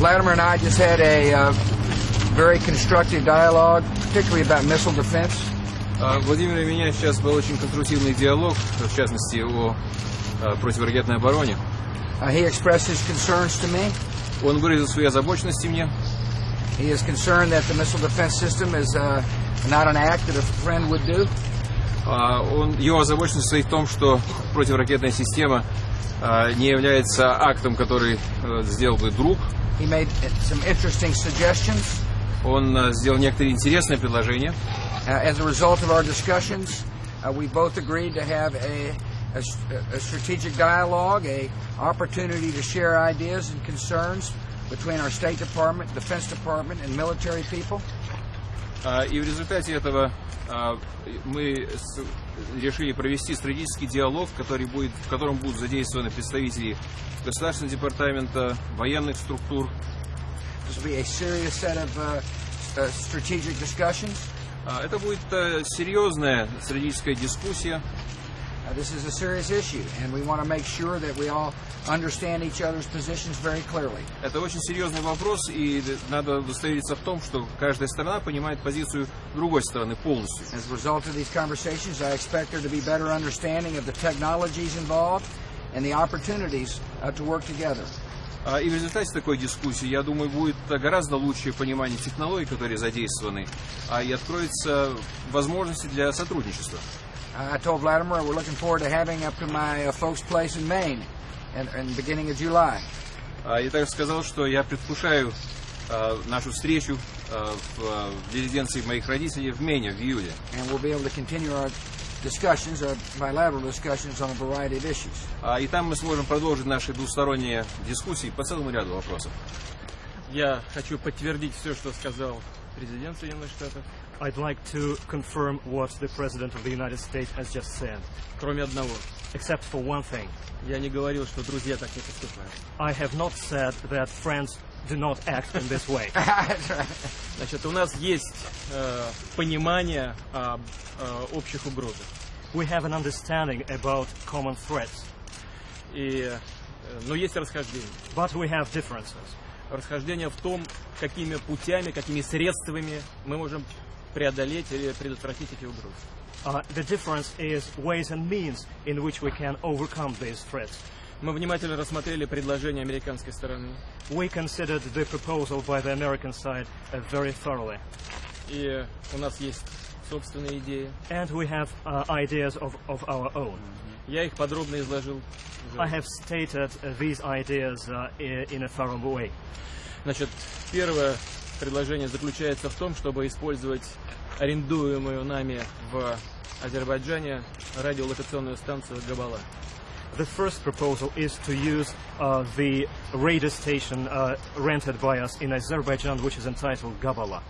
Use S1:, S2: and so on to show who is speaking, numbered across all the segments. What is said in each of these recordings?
S1: Vladimir and I just had a uh, very constructive dialogue, particularly about missile defense.
S2: А, Владимир и меня сейчас был очень конструктивный диалог, в частности о а, противоракетной обороне.
S1: Uh, he expressed his concerns to me.
S2: Он выразил свои озабоченности мне.
S1: He is concerned that the missile defense system is uh, not an act that a friend would do.
S2: А, Он, его озабоченность состоит в том, что противоракетная система а, не является актом, который э, сделал бы друг.
S1: He made some interesting suggestions.
S2: Он а, сделал некоторые интересные предложения.
S1: Uh, as a result of our discussions, uh, we both agreed to have a, a, a strategic dialogue, a opportunity to share ideas and concerns between our State Department, Defense Department, and military people.
S2: А, И в результате этого а, мы решили провести стратегический диалог, который будет, в котором будут задействованы представители Государственного департамента, военных структур.
S1: Uh, uh.
S2: А, Это будет э, серьезная стратегическая дискуссия.
S1: Uh, this is a serious issue, and we want to make sure that we all understand each other's positions very clearly.
S2: Это очень серьезный вопрос, и надо удостовериться в том, что каждая сторона понимает позицию другой стороны полностью.
S1: As a result of these conversations, I expect there to be better understanding of the technologies involved and the opportunities uh, to work together.
S2: А, И в результате такой дискуссии, я думаю, будет гораздо лучшее понимание технологий, которые задействованы, а и откроются возможности для сотрудничества.
S1: I told Vladimir we're looking forward to having up to my uh, folks' place in Maine in, in the beginning of July.
S2: А, Я также сказал, что я предвкушаю а, нашу встречу а, в, а, в резиденции моих родителей в Мене в июле.
S1: And we'll be able to continue our discussions, our bilateral discussions on a variety of issues.
S2: А, И там мы сможем продолжить наши двусторонние дискуссии по целому ряду вопросов.
S3: Я хочу подтвердить все, что сказал президент Соединенных Штатов,
S4: I'd like to confirm what the President of the United States has just said,
S3: кроме одного.
S4: except for one thing.
S3: Я не говорил, что друзья так не поступают.
S4: I have not said that friends do not act in this way.
S3: Значит, у нас есть э, понимание об э, общих угрозах.
S4: We have an understanding about common threats,
S3: И, э, но есть расхождение.
S4: but we have differences.
S3: Расхождение в том, какими путями, какими средствами мы можем преодолеть или предотвратить эти угрозы.
S4: Uh, the difference is ways and means in which we can overcome these threats.
S3: Мы внимательно рассмотрели предложение американской стороны.
S4: We considered the proposal by the American side uh, very thoroughly,
S3: И у нас есть собственные идеи.
S4: and we have uh, ideas of, of our own.
S3: Я их подробно изложил.
S4: I have stated uh, these ideas uh, in a thorough way.
S3: Значит, первое предложение заключается в том, чтобы использовать арендуемую нами в Азербайджане радиолокационную станцию Габала.
S4: The first proposal is to use uh, the radar station uh, rented by us in Azerbaijan, which is entitled Gabala.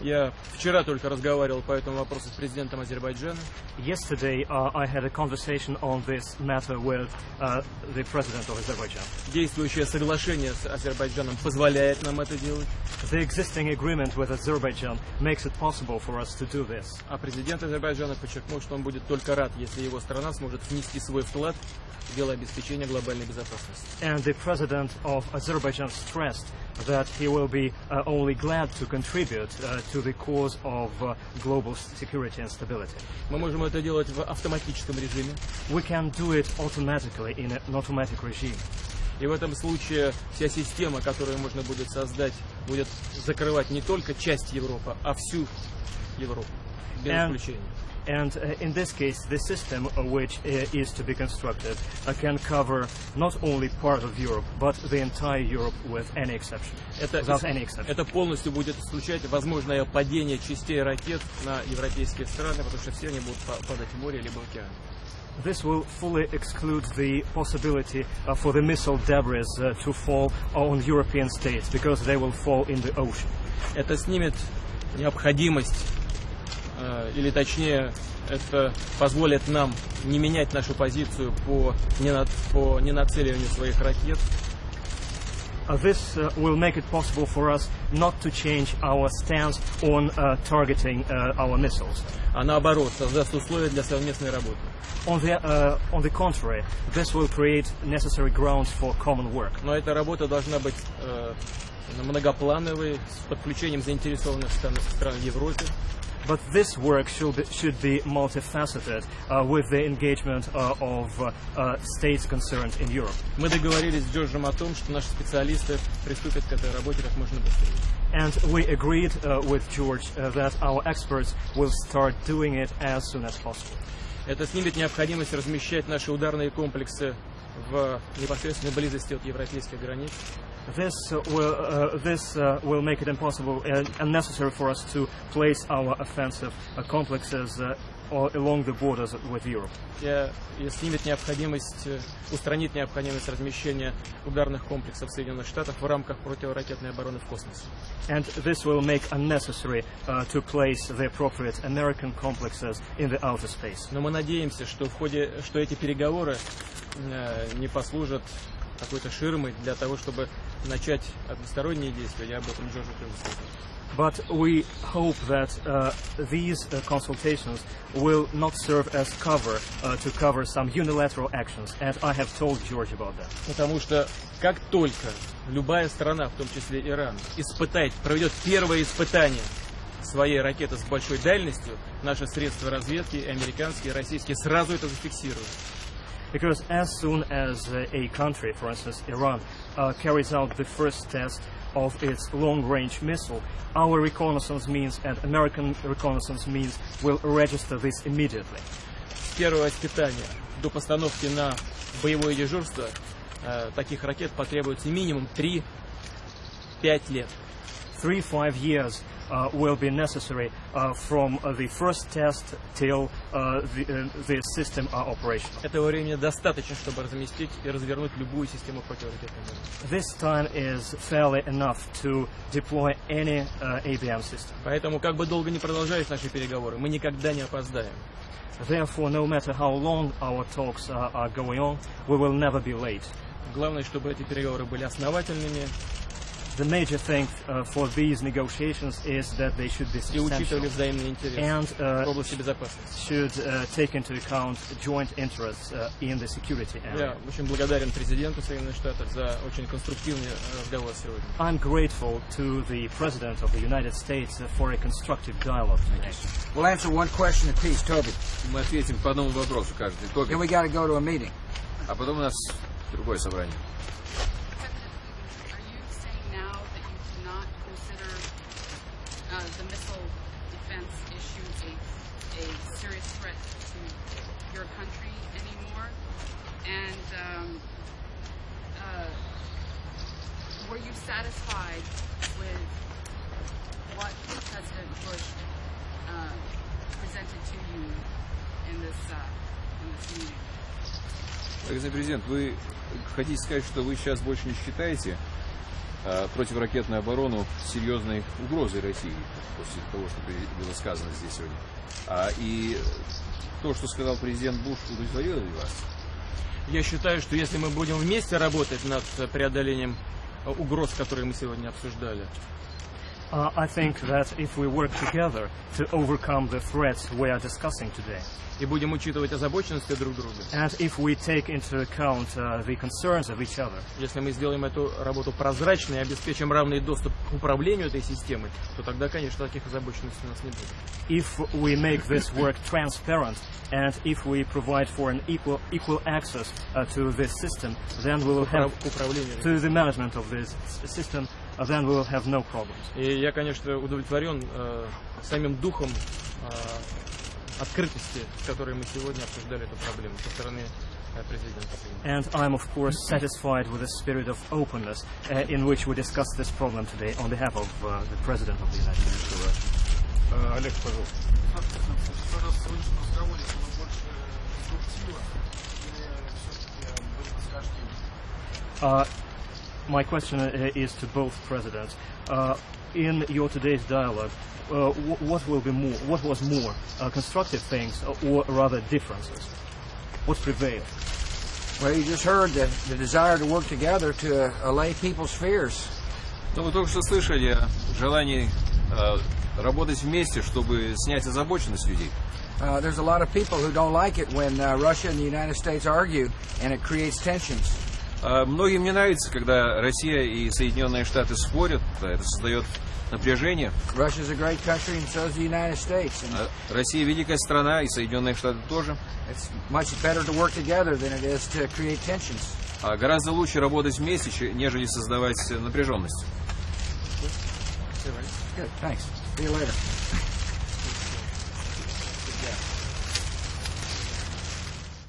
S3: Я вчера только разговаривал по этому вопросу с президентом Азербайджана.
S4: Yesterday, uh, I had a conversation on this matter with uh, the president of Azerbaijan.
S3: Действующее соглашение с Азербайджаном позволяет нам это делать,
S4: The existing agreement with Azerbaijan makes it possible for us to do this.
S3: а президент Азербайджана подчеркнул, что он будет только рад, если его страна сможет внести свой вклад дело обеспечения глобальной безопасности.
S4: And the president of Azerbaijan stressed that he will be uh, only glad to contribute uh, to the cause of uh, global security and stability.
S3: Мы можем это делать в автоматическом режиме,
S4: We can do it automatically in an automatic regime.
S3: И в этом случае вся система, которую можно будет создать, будет закрывать не только часть Европы, а всю Европу. Без
S4: And-
S3: исключения.
S4: And uh, in this case, the system uh, which uh, is to be constructed uh, can cover not only part of Europe, but the entire Europe with any exception.
S3: Это,
S4: Without any exception.
S3: это полностью будет исключать возможное падение частей ракет на европейские страны, потому что все они будут па- падать в море либо в океан.
S4: This will fully exclude the possibility uh, for the missile debris uh, to fall on European states because they will fall in the ocean.
S3: Это снимет необходимость, э, или точнее, это позволит нам не менять нашу позицию по, нена- по ненацеливанию своих ракет,
S4: Uh, this uh, will make it possible for us not to change our stance on uh, targeting uh, our missiles.
S3: а наоборот, создаст условия для совместной работы.
S4: On the, uh, on the contrary, this will create necessary grounds for common work.
S3: Но эта работа должна быть э, многоплановый, с подключением заинтересованных стран, стран в Европе.
S4: But this work should be, should be multifaceted uh, with the engagement uh, of uh, uh, states concerned in Europe.
S3: Мы договорились с Джорджем о том, что наши специалисты приступят к этой работе как можно быстрее.
S4: And we agreed uh, with George uh, that our experts will start doing it as soon as possible.
S3: Это снимет необходимость размещать наши ударные комплексы в непосредственной близости от европейских границ.
S4: This uh, will uh, this uh, will make it impossible and unnecessary for us to place our offensive uh, complexes uh, all along the borders with Europe.
S3: И снимет необходимость, э, устранит необходимость размещения ударных комплексов Соединенных Штатов в рамках противоракетной обороны в космосе.
S4: And this will make unnecessary uh, to place the appropriate American complexes in the outer space.
S3: Но мы надеемся, что в ходе, что эти переговоры э, не послужат какой-то ширмой для того, чтобы начать односторонние действия. Я об этом Джорджу тоже сказал.
S4: But we hope that uh, these uh, consultations will not serve as cover uh, to cover some unilateral actions, and I have told George about that.
S3: Потому что как только любая страна, в том числе Иран, испытает, проведет первое испытание своей ракеты с большой дальностью, наши средства разведки, и американские, и российские, сразу это зафиксируют.
S4: Because as soon as uh, a country, for instance Iran, uh, carries out the first test of its long-range missile, our reconnaissance means and American reconnaissance means will register this immediately.
S3: С первого испытания до постановки на боевое дежурство э, таких ракет потребуется минимум 3-5 лет.
S4: Three, five years uh, will be necessary uh, from uh, the first test till uh, the, uh, the system are operational.
S3: Этого времени достаточно, чтобы разместить и развернуть любую систему противоракетной обороны.
S4: This time is fairly enough to deploy any uh, ABM system.
S3: Поэтому, как бы долго ни продолжались наши переговоры, мы никогда не опоздаем.
S4: Therefore, no matter how long our talks uh, are going on, we will never be late.
S3: Главное, чтобы эти переговоры были основательными
S4: The major thing uh, for these negotiations is that they should be
S3: и учитывали
S4: substantial
S3: взаимные интересы
S4: and
S3: в
S4: uh,
S3: области безопасности.
S4: should uh, take into account joint interests uh, in the security area.
S3: Я очень благодарен президенту Соединенных Штатов за очень конструктивный э, разговор сегодня.
S4: I'm grateful to the President of the United States uh, for a constructive dialogue today.
S1: We'll answer one question apiece. Toby,
S2: Мы ответим по одному вопросу каждый. Тоби.
S1: then we got to go to a meeting.
S2: А потом у нас другое собрание.
S5: uh, the missile defense issue a, a serious threat to your country anymore? And um, uh, were you satisfied with what President Bush uh, presented to you in this uh, in this meeting?
S2: Господин президент, вы хотите сказать, что вы сейчас больше не считаете э, противоракетную оборону серьезной угрозой России после того, что было сказано здесь сегодня? А, и то, что сказал президент Буш, удовлетворило ли вас?
S3: Я считаю, что если мы будем вместе работать над э, преодолением э, угроз, которые мы сегодня обсуждали,
S4: Uh, I think that if we work together to overcome the threats we are discussing today,
S3: и будем учитывать озабоченности друг друга,
S4: and if we take into account uh, the concerns of each other,
S3: если мы сделаем эту работу прозрачной и обеспечим равный доступ к управлению этой системой, то тогда, конечно, таких озабоченностей у нас не будет.
S4: if we make this work transparent, and if we provide for an equal equal access uh, to this system, then we will have
S3: Управ- К управлению.
S4: to the management of this s- system, uh, then we will have no problems.
S3: И я, конечно, удовлетворен э, самим духом э, открытости, с которой мы сегодня обсуждали эту проблему со стороны э, президента. Соединенных
S4: And I'm, of course, satisfied with the spirit of openness uh, in which we discuss this problem today on behalf of uh, the President of the United States.
S6: Олег, пожалуйста. Пожалуйста, в сегодняшнем разговоре было больше конструктива или все-таки были расхождения?
S4: Uh, my question uh, is to both presidents. Uh, in your today's dialogue, uh, wh- what will be more? What was more, uh, constructive things or rather differences? What prevailed?
S1: Well, you just heard the, the desire to work together to uh, allay people's fears.
S2: Ну, вы только что слышали о желании э, работать вместе, чтобы снять озабоченность людей.
S1: Uh, there's a lot of people who don't like it when uh, Russia and the United States argue, and it creates tensions.
S2: А, многим не нравится, когда Россия и Соединенные Штаты спорят. А это создает напряжение. А, Россия великая страна, и Соединенные Штаты тоже. Гораздо лучше работать вместе, нежели создавать напряженность.
S1: Good, thanks.